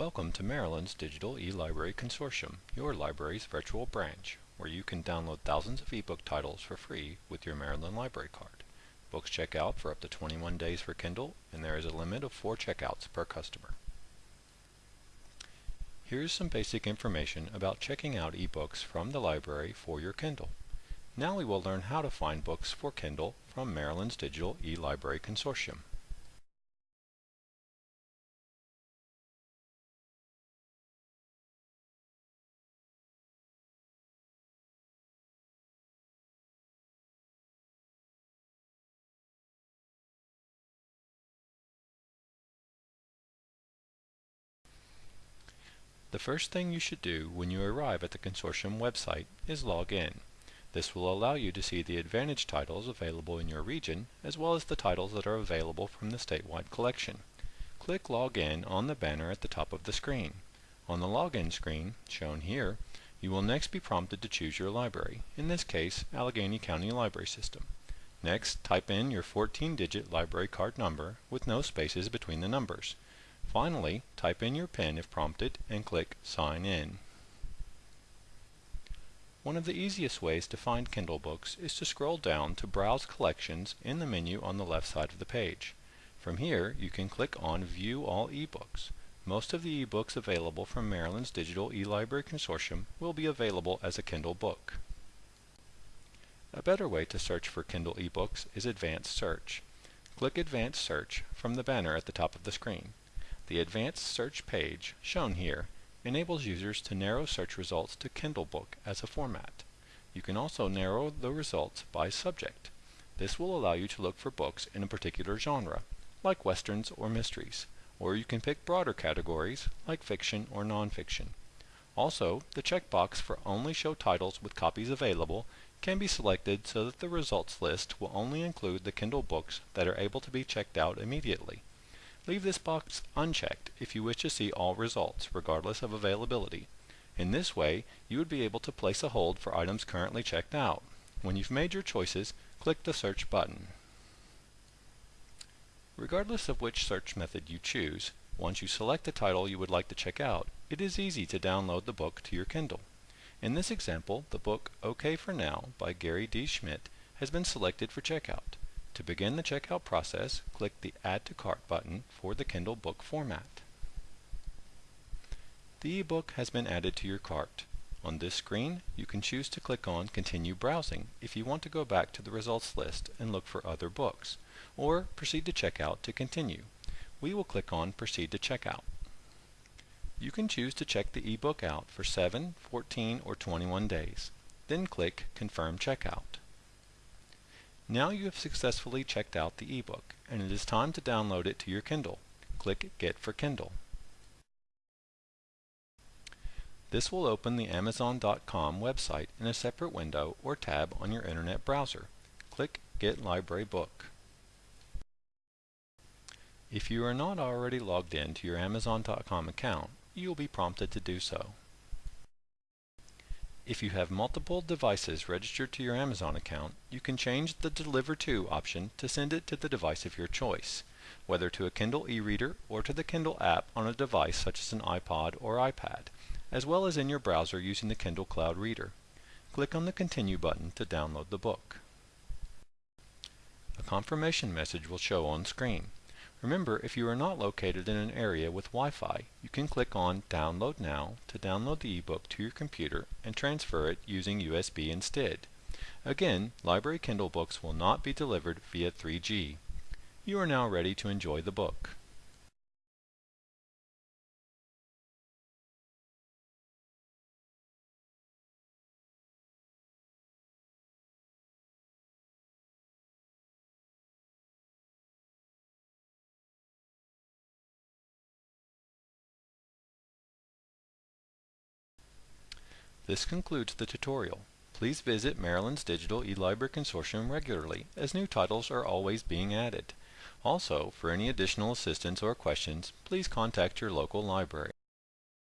Welcome to Maryland's Digital eLibrary Consortium, your library's virtual branch, where you can download thousands of ebook titles for free with your Maryland Library Card. Books check out for up to 21 days for Kindle, and there is a limit of 4 checkouts per customer. Here's some basic information about checking out ebooks from the library for your Kindle. Now we will learn how to find books for Kindle from Maryland's Digital eLibrary Consortium. The first thing you should do when you arrive at the consortium website is log in. This will allow you to see the Advantage titles available in your region, as well as the titles that are available from the statewide collection. Click Log In on the banner at the top of the screen. On the login screen, shown here, you will next be prompted to choose your library, in this case, Allegany County Library System. Next, type in your 14-digit library card number with no spaces between the numbers. Finally, type in your PIN if prompted and click Sign In. One of the easiest ways to find Kindle books is to scroll down to Browse Collections in the menu on the left side of the page. From here, you can click on View All eBooks. Most of the ebooks available from Maryland's Digital eLibrary Consortium will be available as a Kindle book. A better way to search for Kindle ebooks is Advanced Search. Click Advanced Search from the banner at the top of the screen. The Advanced Search page, shown here, enables users to narrow search results to Kindle Book as a format. You can also narrow the results by subject. This will allow you to look for books in a particular genre, like westerns or mysteries, or you can pick broader categories, like fiction or nonfiction. Also, the checkbox for Only Show Titles with Copies Available can be selected so that the results list will only include the Kindle books that are able to be checked out immediately. Leave this box unchecked if you wish to see all results, regardless of availability. In this way, you would be able to place a hold for items currently checked out. When you've made your choices, click the Search button. Regardless of which search method you choose, once you select the title you would like to check out, it is easy to download the book to your Kindle. In this example, the book OK for Now by Gary D. Schmidt has been selected for checkout. To begin the checkout process, click the Add to Cart button for the Kindle book format. The ebook has been added to your cart. On this screen, you can choose to click on Continue Browsing if you want to go back to the results list and look for other books, or Proceed to Checkout to continue. We will click on Proceed to Checkout. You can choose to check the ebook out for 7, 14, or 21 days. Then click Confirm Checkout. Now you have successfully checked out the ebook, and it is time to download it to your Kindle. Click Get for Kindle. This will open the Amazon.com website in a separate window or tab on your internet browser. Click Get Library Book. If you are not already logged in to your Amazon.com account, you will be prompted to do so. If you have multiple devices registered to your Amazon account, you can change the Deliver To option to send it to the device of your choice, whether to a Kindle e-reader or to the Kindle app on a device such as an iPod or iPad, as well as in your browser using the Kindle Cloud Reader. Click on the Continue button to download the book. A confirmation message will show on screen. Remember, if you are not located in an area with Wi-Fi, you can click on Download Now to download the ebook to your computer and transfer it using USB instead. Again, library Kindle books will not be delivered via 3G. You are now ready to enjoy the book. This concludes the tutorial. Please visit Maryland's Digital eLibrary Consortium regularly, as new titles are always being added. Also, for any additional assistance or questions, please contact your local library.